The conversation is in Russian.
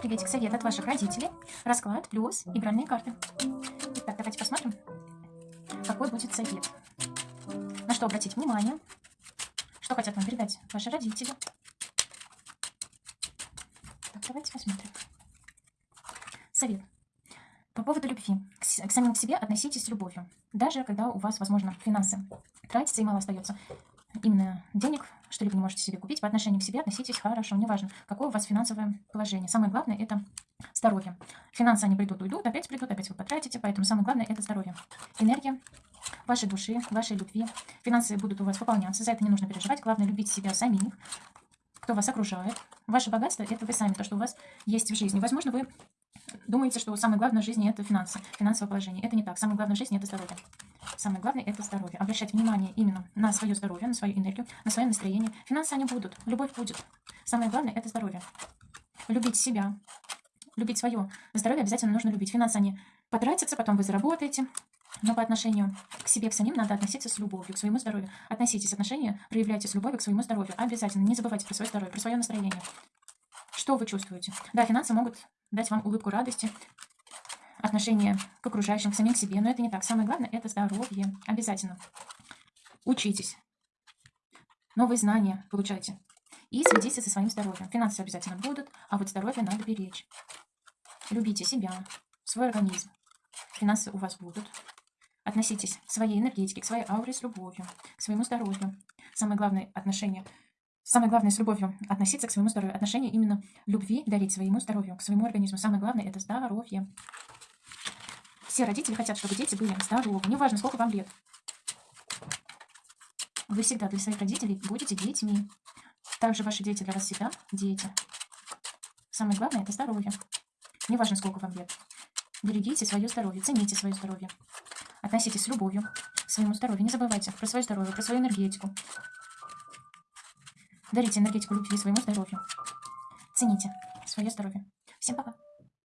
Приветик, совет от ваших родителей, расклад плюс игральные карты. Итак, давайте посмотрим, какой будет совет. На что обратить внимание, что хотят вам передать ваши родители. Так, давайте посмотрим. Совет. По поводу любви. К, с- к самим себе относитесь с любовью. Даже когда у вас, возможно, финансы тратятся и мало остается. Именно денег, что-либо не можете себе купить, по отношению к себе относитесь хорошо. Неважно, какое у вас финансовое положение. Самое главное – это здоровье. Финансы, они придут, уйдут, опять придут, опять вы потратите. Поэтому самое главное – это здоровье. Энергия вашей души, вашей любви. Финансы будут у вас пополняться. За это не нужно переживать. Главное – любить себя самих, кто вас окружает. Ваше богатство – это вы сами, то, что у вас есть в жизни. Возможно, вы думаете, что самое главное в жизни это финансы, финансовое положение. Это не так. Самое главное в жизни это здоровье. Самое главное это здоровье. Обращать внимание именно на свое здоровье, на свою энергию, на свое настроение. Финансы они будут, любовь будет. Самое главное это здоровье. Любить себя, любить свое здоровье обязательно нужно любить. Финансы они потратятся, потом вы заработаете. Но по отношению к себе, к самим надо относиться с любовью, к своему здоровью. Относитесь отношения, проявляйте с любовью к своему здоровью. Обязательно не забывайте про свое здоровье, про свое настроение. Что вы чувствуете? Да, финансы могут дать вам улыбку радости, отношение к окружающим, к самим себе. Но это не так. Самое главное – это здоровье. Обязательно. Учитесь. Новые знания получайте. И следите за своим здоровьем. Финансы обязательно будут, а вот здоровье надо беречь. Любите себя, свой организм. Финансы у вас будут. Относитесь к своей энергетике, к своей ауре с любовью, к своему здоровью. Самое главное отношение – Самое главное с любовью относиться к своему здоровью. Отношение именно любви дарить своему здоровью, к своему организму. Самое главное это здоровье. Все родители хотят, чтобы дети были здоровы. Неважно, сколько вам лет. Вы всегда для своих родителей будете детьми. Также ваши дети для вас всегда дети. Самое главное это здоровье. Неважно, сколько вам лет. Берегите свое здоровье, цените свое здоровье. Относитесь с любовью к своему здоровью. Не забывайте про свое здоровье, про свою энергетику. Дарите энергетику любви своему здоровью. Цените свое здоровье. Всем пока.